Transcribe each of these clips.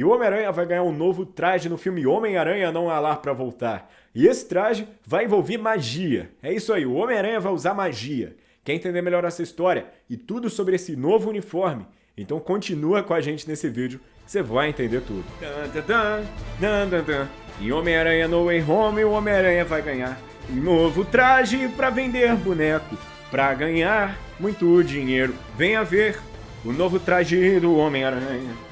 E o Homem-Aranha vai ganhar um novo traje no filme Homem-Aranha Não Há Lar Pra Voltar. E esse traje vai envolver magia. É isso aí, o Homem-Aranha vai usar magia. Quer entender melhor essa história e tudo sobre esse novo uniforme? Então continua com a gente nesse vídeo, você vai entender tudo. E Homem-Aranha No Way Home, o Homem-Aranha vai ganhar um novo traje para vender boneco. Para ganhar muito dinheiro. Venha ver o novo traje do Homem-Aranha.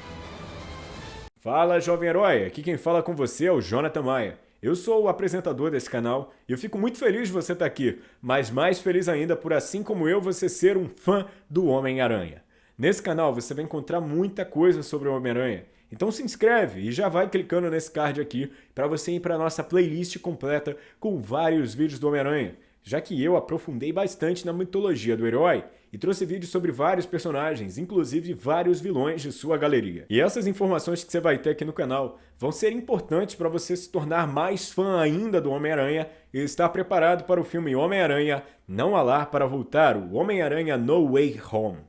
Fala, jovem herói! Aqui quem fala com você é o Jonathan Maia. Eu sou o apresentador desse canal e eu fico muito feliz de você estar aqui, mas mais feliz ainda por assim como eu você ser um fã do Homem-Aranha. Nesse canal você vai encontrar muita coisa sobre o Homem-Aranha, então se inscreve e já vai clicando nesse card aqui para você ir para a nossa playlist completa com vários vídeos do Homem-Aranha, já que eu aprofundei bastante na mitologia do herói e trouxe vídeos sobre vários personagens, inclusive vários vilões de sua galeria. E essas informações que você vai ter aqui no canal vão ser importantes para você se tornar mais fã ainda do Homem-Aranha e estar preparado para o filme Homem-Aranha Não Há Lar para Voltar, o Homem-Aranha No Way Home.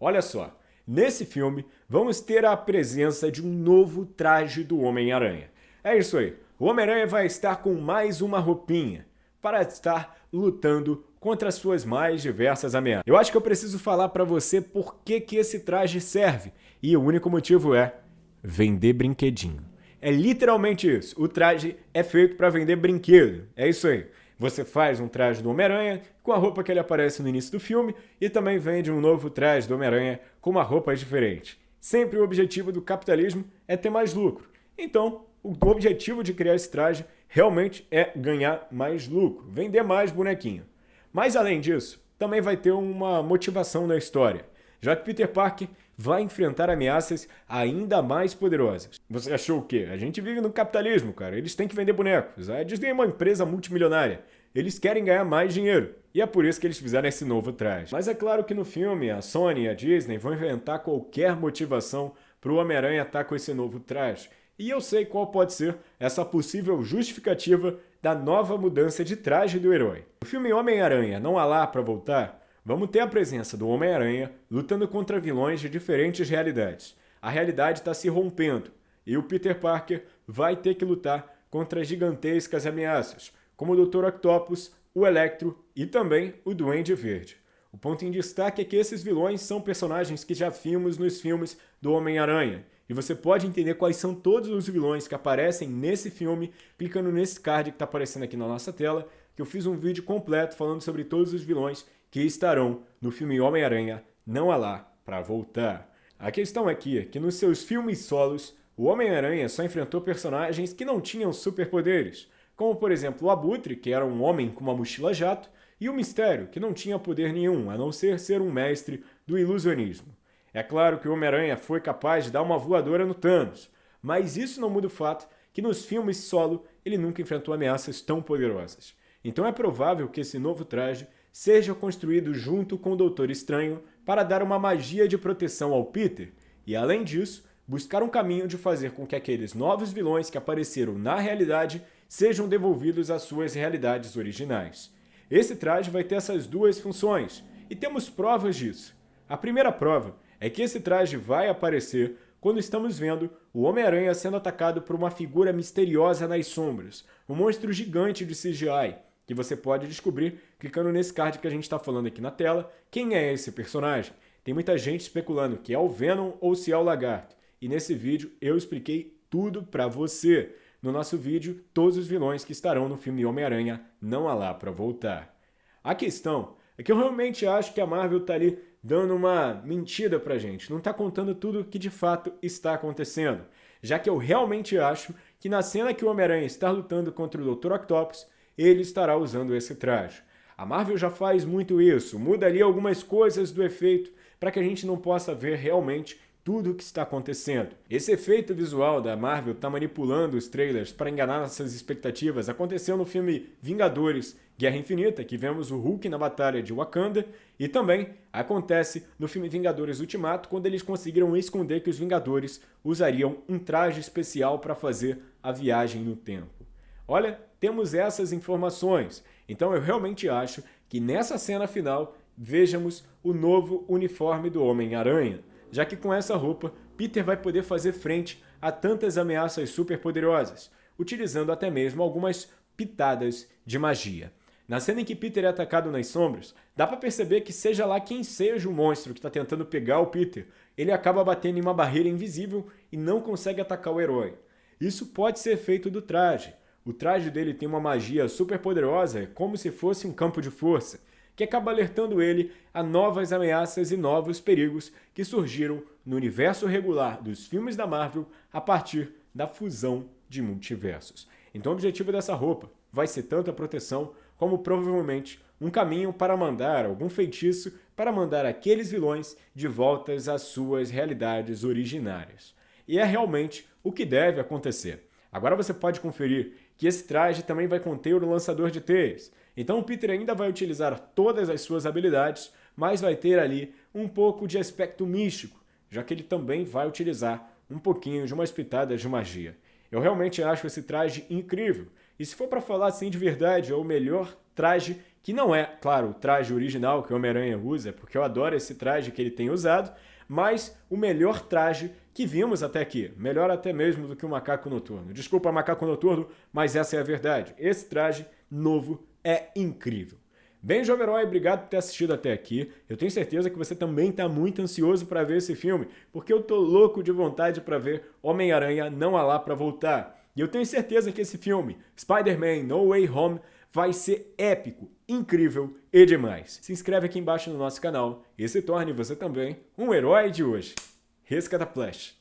Olha só, nesse filme vamos ter a presença de um novo traje do Homem-Aranha. É isso aí, o Homem-Aranha vai estar com mais uma roupinha para estar lutando contra as suas mais diversas ameaças. Eu acho que eu preciso falar para você por que, que esse traje serve, e o único motivo é vender brinquedinho. É literalmente isso, o traje é feito para vender brinquedo, é isso aí. Você faz um traje do Homem-Aranha com a roupa que ele aparece no início do filme e também vende um novo traje do Homem-Aranha com uma roupa diferente. Sempre o objetivo do capitalismo é ter mais lucro. Então, o objetivo de criar esse traje realmente é ganhar mais lucro, vender mais bonequinho. Mas além disso, também vai ter uma motivação na história, já que Peter Parker vai enfrentar ameaças ainda mais poderosas. Você achou o quê? A gente vive no capitalismo, cara. Eles têm que vender bonecos. A Disney é uma empresa multimilionária. Eles querem ganhar mais dinheiro. E é por isso que eles fizeram esse novo traje. Mas é claro que no filme, a Sony e a Disney vão inventar qualquer motivação para o Homem-Aranha estar com esse novo traje. E eu sei qual pode ser essa possível justificativa da nova mudança de traje do herói. No filme Homem-Aranha Não Há Lá Pra Voltar, vamos ter a presença do Homem-Aranha lutando contra vilões de diferentes realidades. A realidade está se rompendo e o Peter Parker vai ter que lutar contra gigantescas ameaças, como o Dr. Octopus, o Electro e também o Duende Verde. O ponto em destaque é que esses vilões são personagens que já vimos nos filmes do Homem-Aranha, e você pode entender quais são todos os vilões que aparecem nesse filme clicando nesse card que está aparecendo aqui na nossa tela, que eu fiz um vídeo completo falando sobre todos os vilões que estarão no filme Homem-Aranha Não Há Lá Pra Voltar. A questão aqui é que nos seus filmes solos, o Homem-Aranha só enfrentou personagens que não tinham superpoderes, como por exemplo o Abutre, que era um homem com uma mochila jato, e o Mistério, que não tinha poder nenhum, a não ser ser um mestre do ilusionismo. É claro que o Homem-Aranha foi capaz de dar uma voadora no Thanos, mas isso não muda o fato que nos filmes solo ele nunca enfrentou ameaças tão poderosas. Então é provável que esse novo traje seja construído junto com o Doutor Estranho para dar uma magia de proteção ao Peter e, além disso, buscar um caminho de fazer com que aqueles novos vilões que apareceram na realidade sejam devolvidos às suas realidades originais. Esse traje vai ter essas duas funções, e temos provas disso. A primeira prova é que esse traje vai aparecer quando estamos vendo o Homem-Aranha sendo atacado por uma figura misteriosa nas sombras, um monstro gigante de CGI, que você pode descobrir clicando nesse card que a gente está falando aqui na tela, quem é esse personagem. Tem muita gente especulando que é o Venom ou se é o Lagarto, e nesse vídeo eu expliquei tudo para você. No nosso vídeo, todos os vilões que estarão no filme Homem-Aranha não há lá para voltar. A questão é que eu realmente acho que a Marvel está ali dando uma mentira pra gente, não está contando tudo o que de fato está acontecendo, já que eu realmente acho que na cena que o Homem-Aranha está lutando contra o Dr. Octopus, ele estará usando esse traje. A Marvel já faz muito isso, muda ali algumas coisas do efeito para que a gente não possa ver realmente tudo o que está acontecendo. Esse efeito visual da Marvel está manipulando os trailers para enganar nossas expectativas. Aconteceu no filme Vingadores Guerra Infinita, que vemos o Hulk na batalha de Wakanda, e também acontece no filme Vingadores Ultimato, quando eles conseguiram esconder que os Vingadores usariam um traje especial para fazer a viagem no tempo. Olha, temos essas informações. Então eu realmente acho que nessa cena final vejamos o novo uniforme do Homem-Aranha. Já que com essa roupa, Peter vai poder fazer frente a tantas ameaças superpoderosas, utilizando até mesmo algumas pitadas de magia. Na cena em que Peter é atacado nas sombras, dá para perceber que seja lá quem seja o monstro que está tentando pegar o Peter, ele acaba batendo em uma barreira invisível e não consegue atacar o herói. Isso pode ser feito do traje. O traje dele tem uma magia super poderosa, como se fosse um campo de força, que acaba alertando ele a novas ameaças e novos perigos que surgiram no universo regular dos filmes da Marvel a partir da fusão de multiversos. Então o objetivo dessa roupa vai ser tanto a proteção como provavelmente um caminho para mandar algum feitiço para mandar aqueles vilões de voltas às suas realidades originárias. E é realmente o que deve acontecer. Agora você pode conferir que esse traje também vai conter o lançador de teias. Então o Peter ainda vai utilizar todas as suas habilidades, mas vai ter ali um pouco de aspecto místico, já que ele também vai utilizar um pouquinho de umas pitadas de magia. Eu realmente acho esse traje incrível. E se for para falar assim de verdade, é o melhor traje, que não é, claro, o traje original que o Homem-Aranha usa, porque eu adoro esse traje que ele tem usado, mas o melhor traje que vimos até aqui. Melhor até mesmo do que o Macaco Noturno. Desculpa, Macaco Noturno, mas essa é a verdade. Esse traje novo é incrível. Bem, Jovem Herói, obrigado por ter assistido até aqui. Eu tenho certeza que você também está muito ansioso para ver esse filme, porque eu tô louco de vontade para ver Homem-Aranha Não Há Lá Para Voltar. E eu tenho certeza que esse filme, Spider-Man No Way Home, vai ser épico, incrível e demais. Se inscreve aqui embaixo no nosso canal e se torne você também um herói de hoje. Rescata Flash.